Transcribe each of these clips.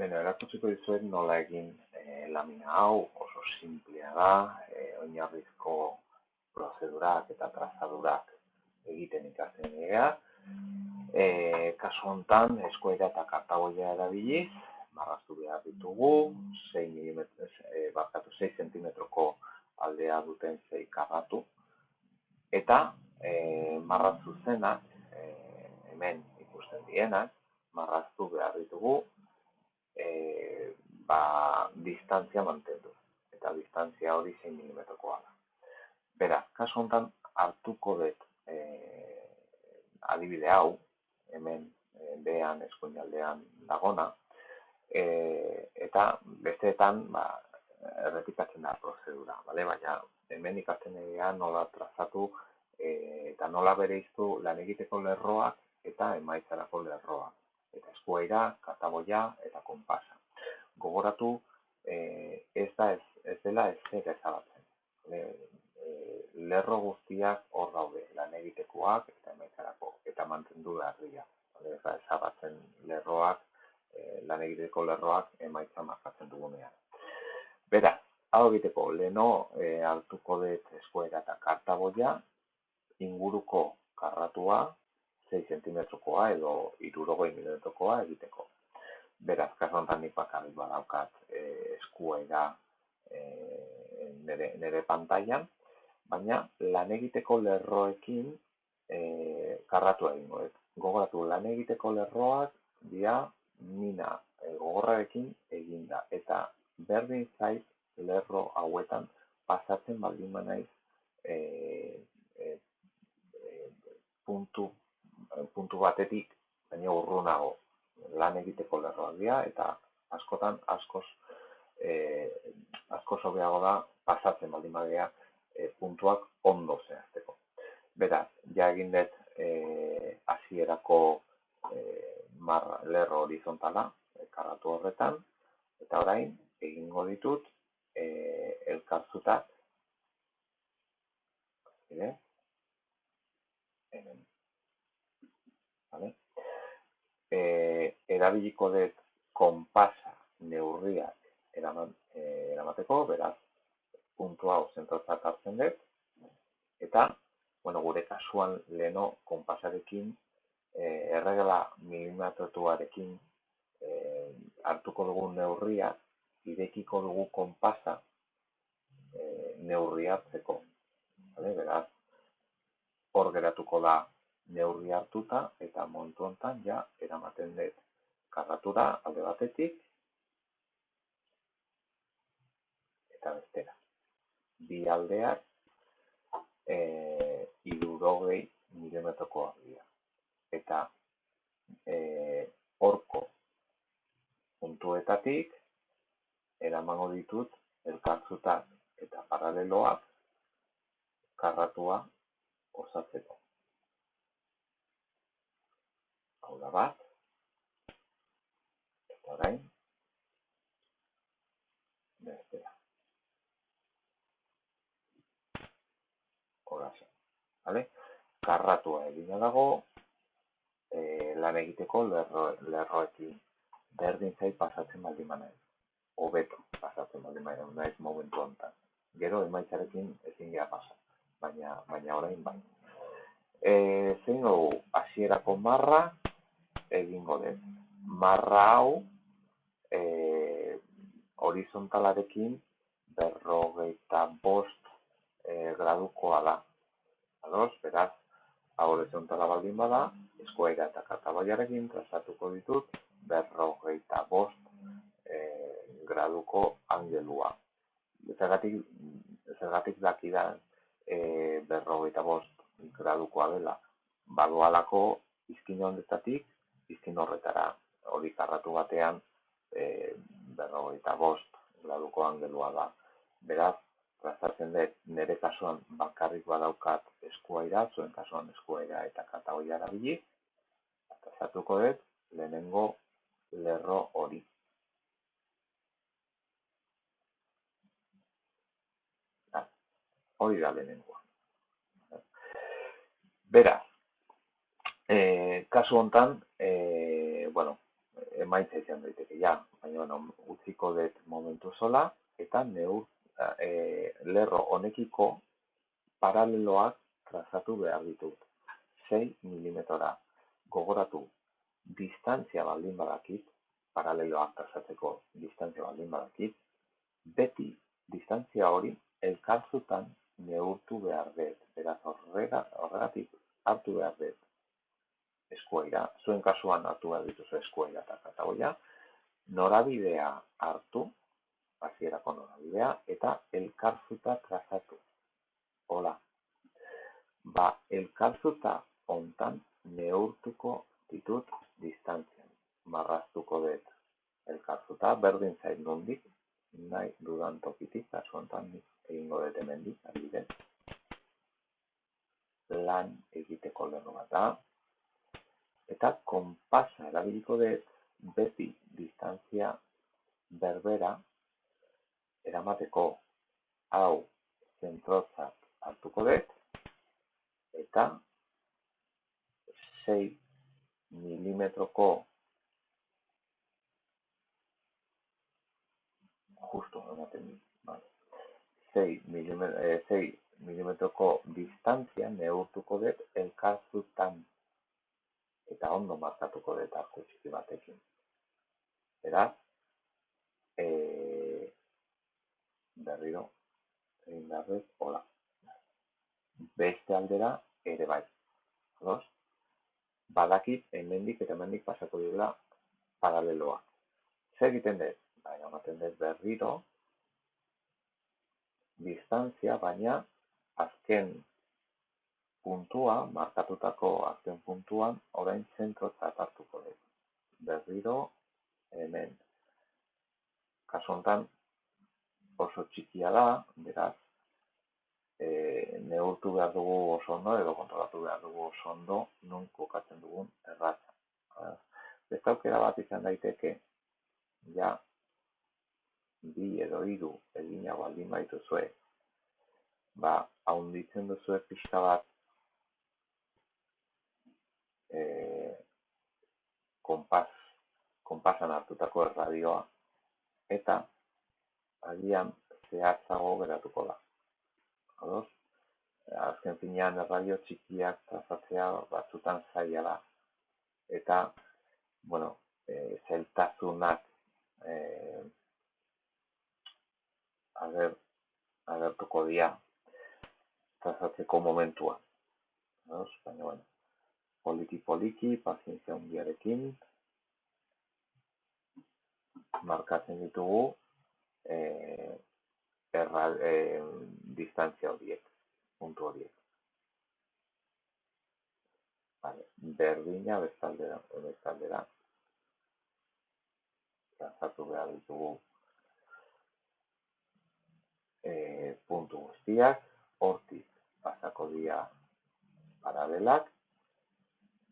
Beno, erakutsiko dizuet nola egin e, lamina hau, oso simplea da, e, oinarrizko prozedurak eta trazadurak egiten ikasten dira. E, kasu hontan, eskuera eta kartagoia erabiliz, marraztu behar ditugu, 6 mm, e, barkatu 6 cm aldea duten 6 karratu, eta e, marraztu zenak, e, hemen ikusten dienak, marraztu behar ditugu e, ba, distantzia mantendu. Eta distantzia hori 6 mm-koa da. Beraz, kasu honetan hartuko dut e, adibide hau, hemen e, behan eskuinaldean dagona, e, eta besteetan ba, errepikatzen da prozedura, bale? baina hemen ikasten egia nola trazatu e, eta nola bere iztu lan egiteko lerroak eta emaitzarako lerroak eta eskuaira, kataboia eta konpasa. Gogoratu, e, ez da ez, ez dela ez zer ezabatzen. E, lerro guztiak hor daude, lan egitekoak eta emaitzarako, eta mantendu behar dira. Ez da ezabatzen lerroak, e, lan egiteko lerroak emaitza markatzen dugunean. Beraz, hau egiteko, leno e, hartuko dut eskuera eta kartaboia, inguruko karratua, 6 cm-koa edo 60 mm-koa egiteko. Beraz, kasu honetan nik bakarrik badaukat e, eskuaira e, nere, nere pantailan, baina lan egiteko lerroekin e, karratu egingo. Gogoratu, lan egiteko lerroak dia mina e, gogorrarekin eginda. Eta berdin zait lerro hauetan pasatzen baldin manaiz e, e, e, puntu puntu batetik, baina urrunago lan egiteko lerroak dira, eta askotan askoz e, askoz hobeago da pasatzen baldin badea e, puntuak ondo zehazteko. Beraz, ja egin dut e, hasierako e, mar lerro horizontala karatu horretan, eta orain egingo ditut e, elkarzutak Hemen vale? E, erabiliko dut konpasa neurriak eraman, e, eramateko, beraz, puntu hau zentrotzat hartzen dut, eta, bueno, gure kasuan leno konpasarekin e, erregela milimetrotuarekin e, hartuko dugu neurria, irekiko dugu konpasa e, neurri hartzeko. Vale? Beraz, hor geratuko da neurri hartuta eta montu hontan ja eramaten dut karratura alde batetik eta bestera. Bi aldeak e, irurogei milimetrokoak dira. Eta e, orko puntuetatik eramango ditut elkartzutak eta paraleloak karratua osatzeko. hau da bat, orain, bestera. Horazen, vale? Karratua egina dago, e, lan egiteko lerro, lerroekin berdin zait pasatzen baldin manai. Hobeto pasatzen baldin manai, naiz momentu honetan. Gero emaitzarekin ezin gara pasa, baina, baina orain bai. E, zein dugu, hasierako marra, egingo dut. Marra hau horizontalarekin berrogeita bost e, gradukoa da. Ados, beraz, hau horizontala baldin bada, eskuaira eta katabaiarekin trazatuko ditut berrogeita bost e, graduko angelua. Zergatik, zergatik daki da e, berrogeita bost gradukoa dela. Badoalako izkin ondetatik izkin horretara hori karratu batean e, berrogeita bost graduko angelua da. Beraz, trazatzen dut nire kasuan bakarrik badaukat eskuaira, zuen kasuan eskuaira eta katagoia erabili, trazatuko dut lehenengo lerro hori. hori da lehenengoa. Beraz, e, kasu hontan, e, bueno, emaitza izan daiteke, ja, baina bueno, utziko dut momentu sola, eta neur e, lerro honekiko paraleloak trazatu behar ditut. 6 milimetora gogoratu distantzia baldin badakit, paraleloak trazatzeko distantzia baldin badakit, beti distantzia hori elkarzutan neurtu behar dut. Beraz, horregatik hartu behar dut eskuaira, zuen kasuan hartu behar dituzu eskuaira eta katagoia, norabidea hartu, hasierako norabidea, eta elkarzuta trazatu. Hola, ba, elkarzuta ontan neurtuko ditut distantzian. Marraztuko dut elkarzuta, berdin zait nondik, nahi dudan tokitik, kasu ontan egingo dut emendik, adibidez. Lan egiteko lerro bat da, eta konpasa erabiliko dut beti distantzia berbera eramateko hau zentrotzat hartuko dut eta 6 milimetroko justo ematen dit, vale. 6 milimetro, eh, 6 milimetroko distantzia neurtuko dut elkarzutan ondo markatuko dut arku txiki batekin. Beraz, e, berriro, egin behar hola. Beste aldera, ere bai. Ados? Badakit, hemendik eta hemendik pasako dira paraleloa. Zer egiten dut? Bai, ematen dut berriro, distantzia, baina azken puntua, markatutako azken puntuan, orain zentrotzat hartuko dut. Berriro, hemen. Kasu honetan, oso txikia da, beraz, e, neurtu behar dugu oso ondo, edo kontrolatu behar dugu oso ondo, nun kokatzen dugun erratza. Beste aukera bat izan daiteke, ja, bi edo hiru egina baldin baitu zue, ba, haunditzen duzu pixka bat e, konpas, konpasan hartutako erradioa, eta agian zehatzago geratuko da. Ados? Azken finean erradio txikiak trazatzea batzutan zaila da. Eta, bueno, e, zeltazunak e, ager, agertuko dira trazatzeko momentua. Ados? Baina, bueno, poliki-poliki, pazientzia hundiarekin, markatzen ditugu e, erra, e, distantzia horiek, puntu horiek. Vale. Berdina bestaldera, bestaldera, trazatu behar ditugu e, puntu guztiak, hortik pasako dira paralelak,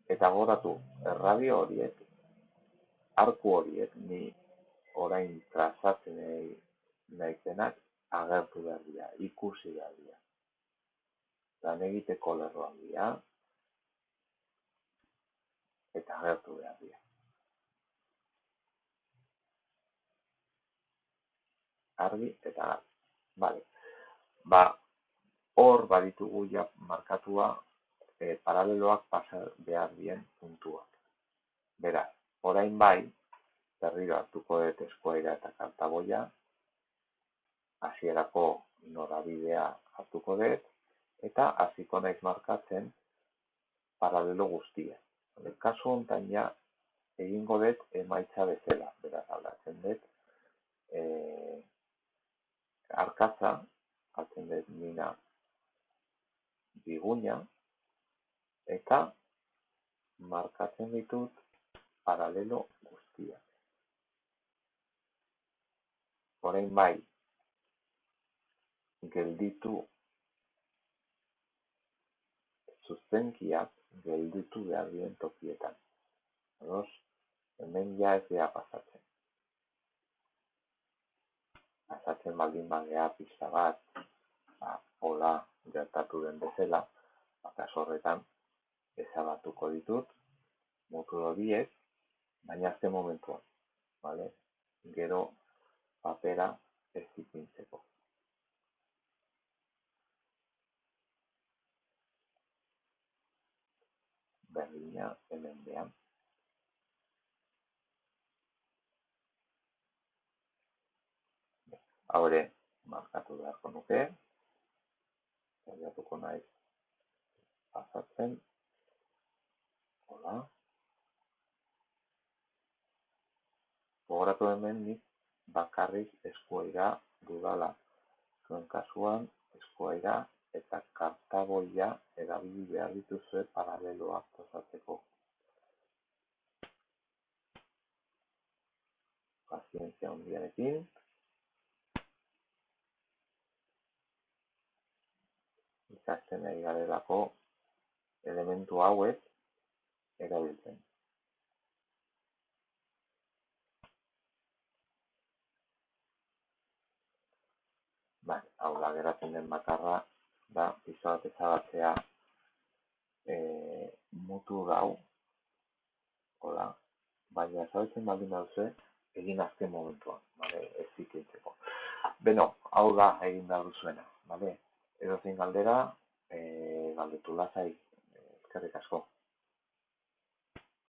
eta goratu erradio horiek, arku horiek, ni orain trazatzen nahi agertu behar dira, ikusi behar dira. Lan egiteko lerroan dira, eta agertu behar dira. Argi eta. Vale. Ba, hor baditugu ja markatua paraleloak pasa behar dien puntuak. Beraz, orain bai, berriro hartuko dut eskuaira eta kartaboia, hasierako norabidea hartuko dut, eta hasiko naiz markatzen paralelo guztia. Kasu honetan ja, egingo dut emaitza bezala, beraz aldatzen dut, e, arkatza, hartzen dut mina biguña, eta markatzen ditut paralelo guztiak. Horein bai, gelditu zuzenkiak gelditu behar dien tokietan. Eros, hemen ja ez geha pasatzen. Pasatzen baldin bagea pizta bat, ba, hola gertatu den bezala, baka horretan ezabatuko ditut mutur horiek baina azte momentuan, vale? gero papera ez ipintzeko. Berdina hemen behan. Hau ere, markatu beharko nuke, zaiatuko naiz pasatzen, hola, gogoratu hemen nik bakarrik eskuaira dudala, zuen kasuan eskuaira eta kartagoia erabili behar dituzue paraleloak tozatzeko. Pazientzia hundiarekin, ikasten nahi garelako elementu hauek erabiltzen. Bai, hau da geratzen den bakarra da pizza bat ezabatzea e, mutu dau hola baina ezabatzen baldin baduzue egin azken momentuan vale ez zikintzeko beno hau da egin da duzuena vale edo zein galdera e, galdetu lasai eskerrik asko